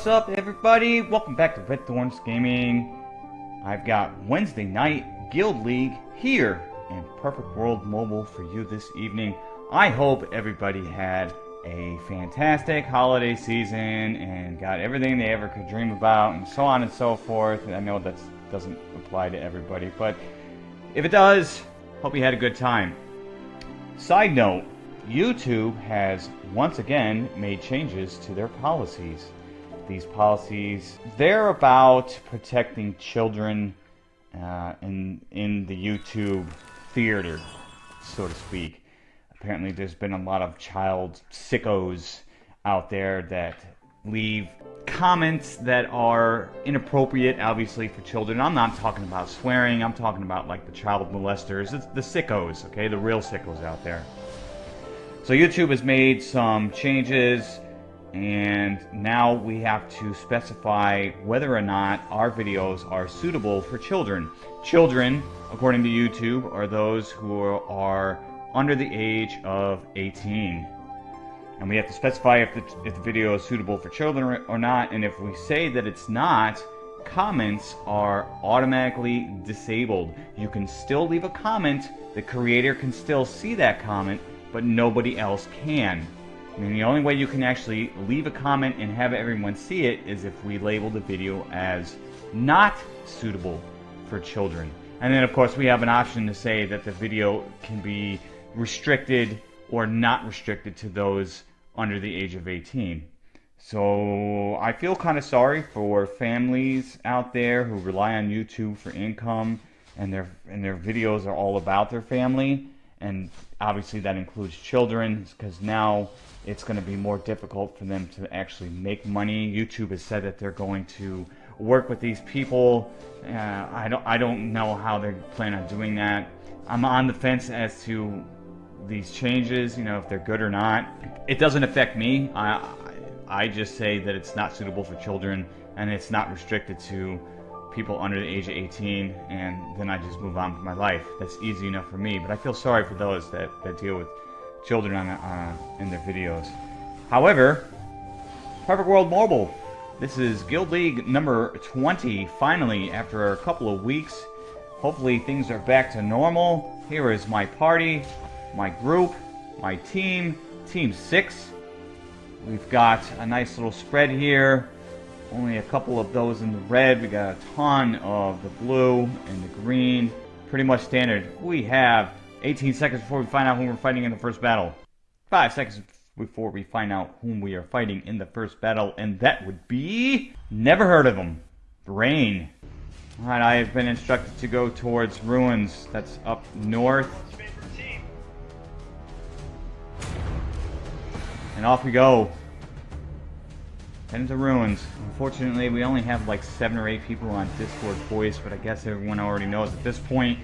What's up, everybody? Welcome back to Red Thorns Gaming. I've got Wednesday night Guild League here in Perfect World Mobile for you this evening. I hope everybody had a fantastic holiday season and got everything they ever could dream about and so on and so forth. I know that doesn't apply to everybody, but if it does, hope you had a good time. Side note, YouTube has once again made changes to their policies. These policies, they're about protecting children uh, in, in the YouTube theater, so to speak. Apparently, there's been a lot of child sickos out there that leave comments that are inappropriate, obviously, for children. I'm not talking about swearing, I'm talking about like the child molesters, it's the sickos, okay? The real sickos out there. So, YouTube has made some changes and now we have to specify whether or not our videos are suitable for children. Children, according to YouTube, are those who are under the age of 18. And we have to specify if the, if the video is suitable for children or not, and if we say that it's not, comments are automatically disabled. You can still leave a comment, the creator can still see that comment, but nobody else can. I mean, the only way you can actually leave a comment and have everyone see it is if we label the video as not suitable for children. And then, of course, we have an option to say that the video can be restricted or not restricted to those under the age of 18. So I feel kind of sorry for families out there who rely on YouTube for income and their and their videos are all about their family and obviously that includes children because now it's going to be more difficult for them to actually make money. YouTube has said that they're going to work with these people. Uh, I don't I don't know how they plan on doing that. I'm on the fence as to these changes, you know, if they're good or not. It doesn't affect me. I I just say that it's not suitable for children and it's not restricted to people under the age of 18 and then I just move on with my life. That's easy enough for me, but I feel sorry for those that, that deal with children on, uh, in their videos. However, Perfect World Mobile. This is Guild League number 20, finally, after a couple of weeks. Hopefully things are back to normal. Here is my party, my group, my team, Team 6. We've got a nice little spread here. Only a couple of those in the red. We got a ton of the blue and the green. Pretty much standard. We have 18 seconds before we find out whom we're fighting in the first battle. 5 seconds before we find out whom we are fighting in the first battle, and that would be... Never heard of him. Rain. Alright, I have been instructed to go towards ruins. That's up north. And off we go. Heading to ruins. Unfortunately, we only have like seven or eight people on Discord voice, but I guess everyone already knows at this point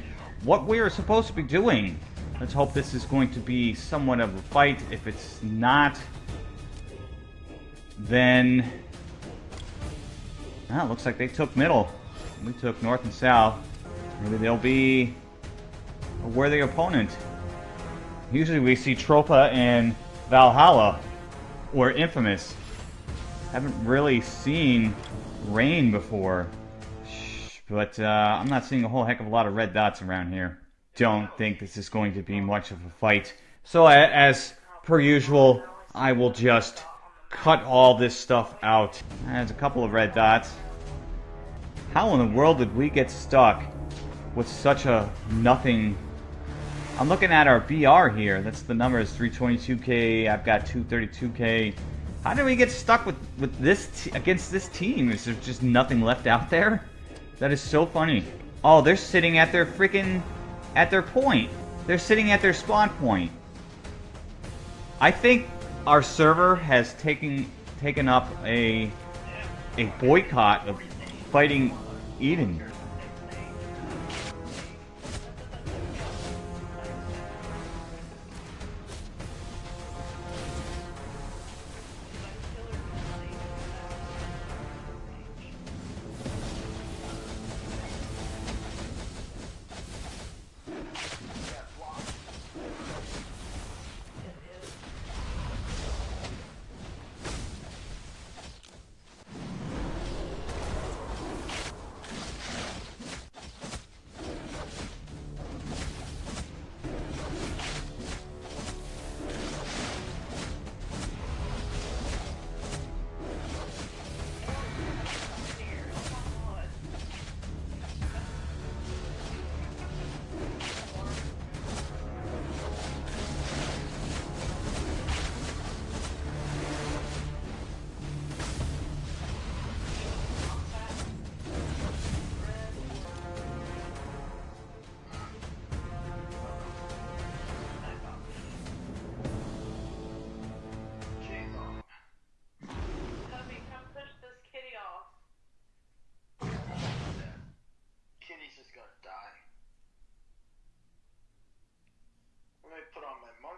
what we are supposed to be doing. Let's hope this is going to be somewhat of a fight. If it's not, then... Ah, looks like they took middle. We took north and south. Maybe they'll be a worthy opponent. Usually we see Tropa and Valhalla, or Infamous. Haven't really seen Rain before. But uh, I'm not seeing a whole heck of a lot of red dots around here. Don't think this is going to be much of a fight. So as per usual, I will just cut all this stuff out. There's a couple of red dots. How in the world did we get stuck with such a nothing... I'm looking at our BR here. That's the number is 322k. I've got 232k. How did we get stuck with, with this against this team? Is there just nothing left out there? That is so funny. Oh, they're sitting at their freaking... At their point. They're sitting at their spawn point. I think our server has taken taken up a a boycott of fighting Eden.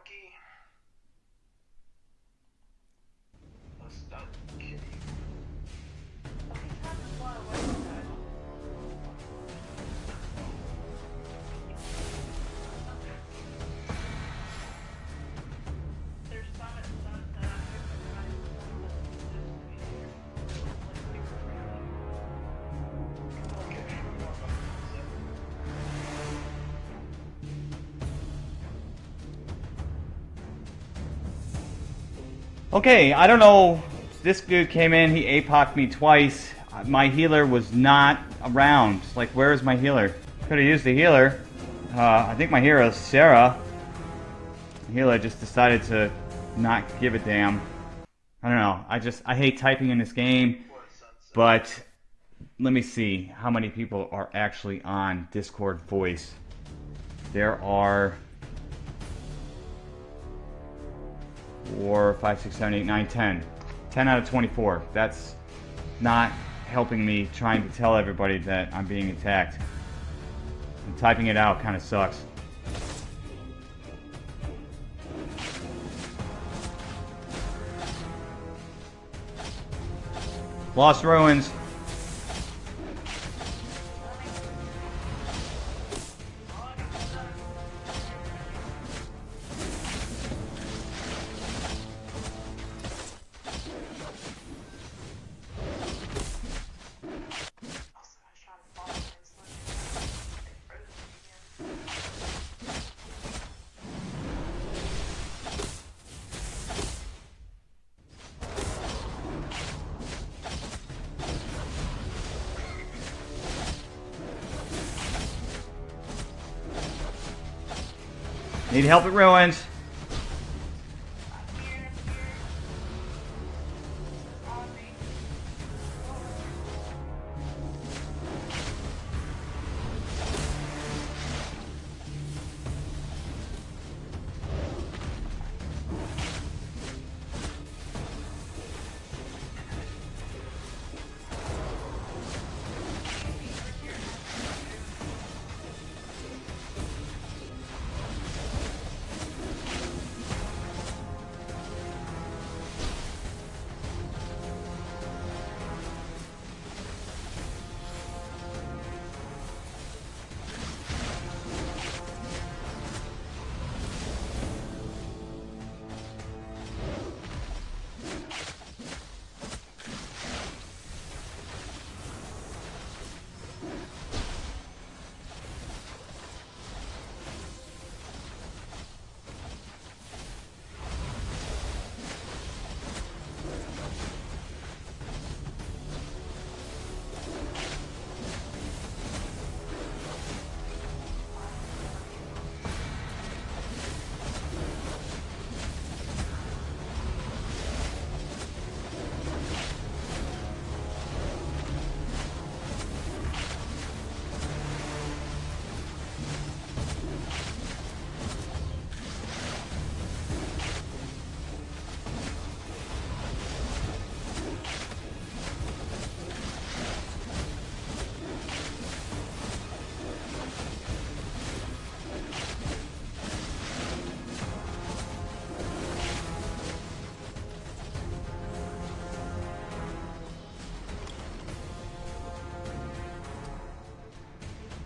Lucky. Okay, I don't know. This dude came in, he APOC'd me twice. My healer was not around. Like, where is my healer? Could have used the healer. Uh, I think my hero is Sarah. The healer just decided to not give a damn. I don't know. I just, I hate typing in this game. But let me see how many people are actually on Discord voice. There are four, five, six, seven, eight, nine, ten. Ten out of 24. That's not helping me trying to tell everybody that I'm being attacked. And typing it out kind of sucks. Lost Ruins. Need help at Ruins.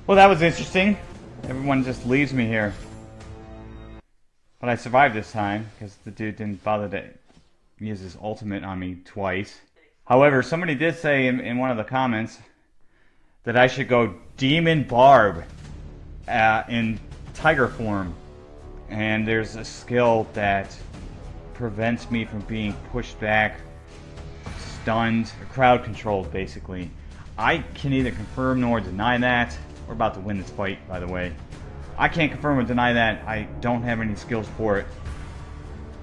Well, that was interesting. Everyone just leaves me here. But I survived this time because the dude didn't bother to use his ultimate on me twice. However, somebody did say in, in one of the comments that I should go Demon Barb uh, in Tiger form. And there's a skill that prevents me from being pushed back, stunned, crowd controlled, basically. I can neither confirm nor deny that. We're about to win this fight, by the way. I can't confirm or deny that. I don't have any skills for it.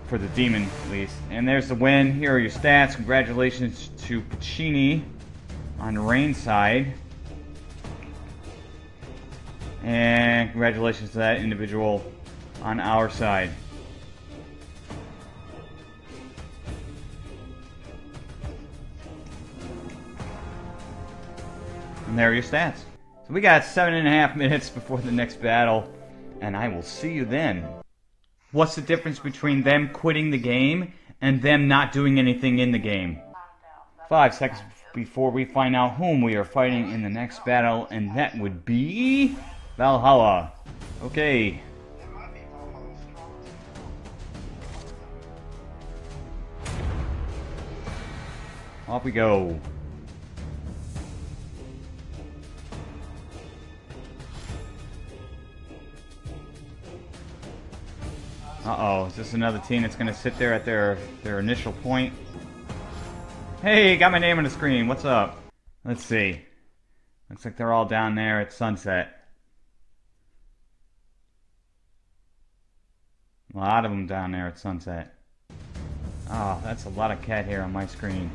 For the demon, at least. And there's the win. Here are your stats. Congratulations to Pacini on Rain side. And congratulations to that individual on our side. And there are your stats. So we got seven and a half minutes before the next battle, and I will see you then. What's the difference between them quitting the game and them not doing anything in the game? Five seconds before we find out whom we are fighting in the next battle, and that would be Valhalla. Okay, off we go. Uh oh, is this another team that's gonna sit there at their their initial point? Hey, got my name on the screen. What's up? Let's see. Looks like they're all down there at sunset. A lot of them down there at sunset. Oh, that's a lot of cat hair on my screen.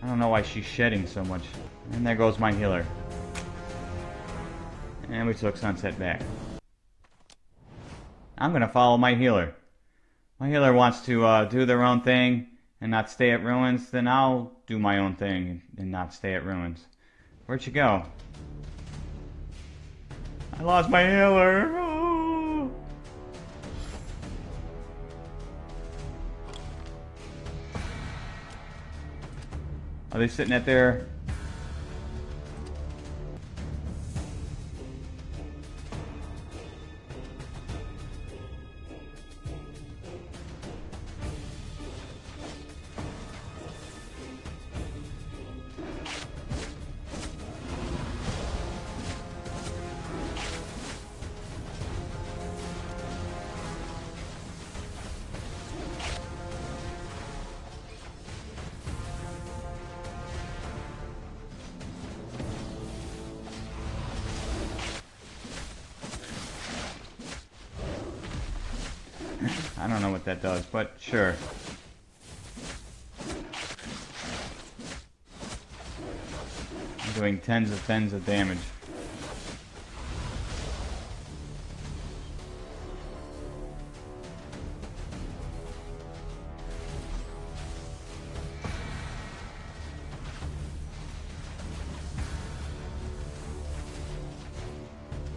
I don't know why she's shedding so much. And there goes my healer. And we took sunset back. I'm gonna follow my healer. My healer wants to uh, do their own thing and not stay at ruins, then I'll do my own thing and not stay at ruins. Where'd you go? I lost my healer. Oh. Are they sitting at their don't know what that does, but sure. I'm doing tens of tens of damage.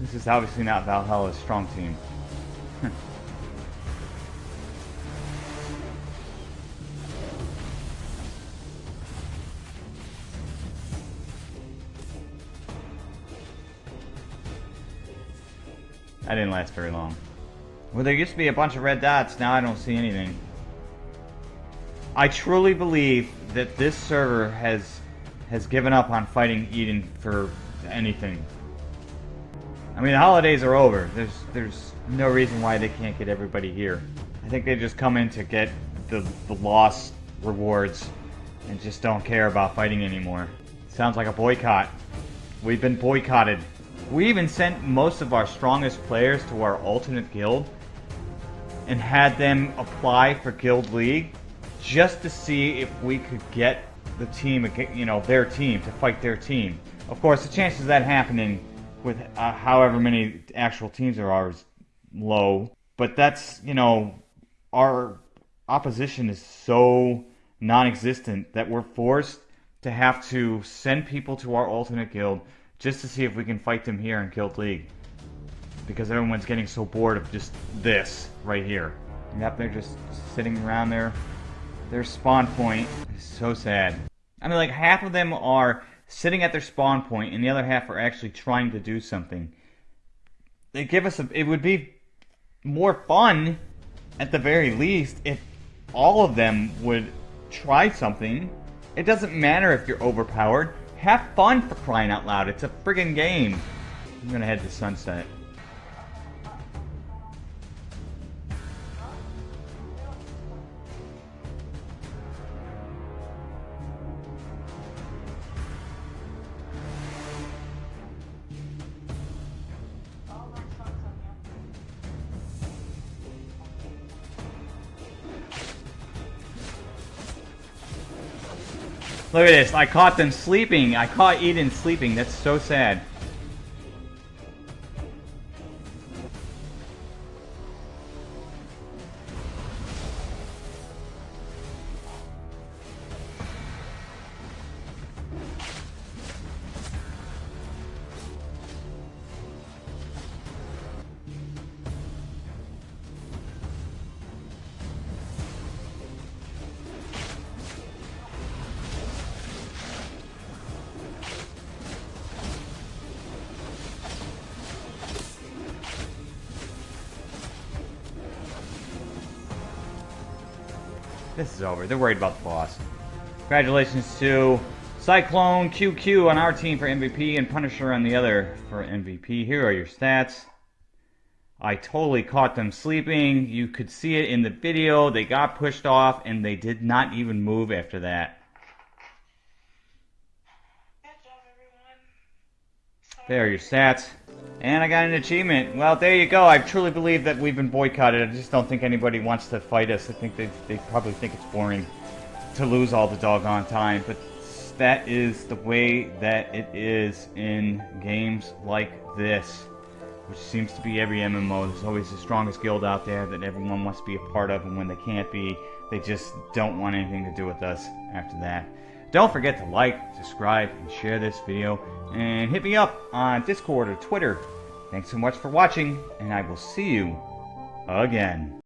This is obviously not Valhalla's strong team. That didn't last very long. Well, there used to be a bunch of red dots, now I don't see anything. I truly believe that this server has has given up on fighting Eden for anything. I mean, the holidays are over. There's there's no reason why they can't get everybody here. I think they just come in to get the, the lost rewards and just don't care about fighting anymore. Sounds like a boycott. We've been boycotted. We even sent most of our strongest players to our alternate guild and had them apply for Guild League just to see if we could get the team, you know, their team to fight their team. Of course, the chances of that happening with uh, however many actual teams there are is low. But that's, you know, our opposition is so non-existent that we're forced to have to send people to our alternate guild just to see if we can fight them here in Guild League. Because everyone's getting so bored of just this right here. Yep, they're just sitting around their their spawn point. It's so sad. I mean, like half of them are sitting at their spawn point, and the other half are actually trying to do something. They give us a. It would be more fun, at the very least, if all of them would try something. It doesn't matter if you're overpowered. Have fun for crying out loud. It's a friggin' game. I'm gonna head to Sunset. Look at this. I caught them sleeping. I caught Eden sleeping. That's so sad. This is over. They're worried about the boss. Congratulations to Cyclone QQ on our team for MVP and Punisher on the other for MVP. Here are your stats. I totally caught them sleeping. You could see it in the video. They got pushed off and they did not even move after that. Good job, everyone. There are your stats. And I got an achievement. Well, there you go. I truly believe that we've been boycotted. I just don't think anybody wants to fight us. I think they, they probably think it's boring to lose all the doggone time. But that is the way that it is in games like this. Which seems to be every MMO. There's always the strongest guild out there that everyone wants to be a part of. And when they can't be, they just don't want anything to do with us after that. Don't forget to like, subscribe, and share this video. And hit me up on Discord or Twitter. Thanks so much for watching, and I will see you again.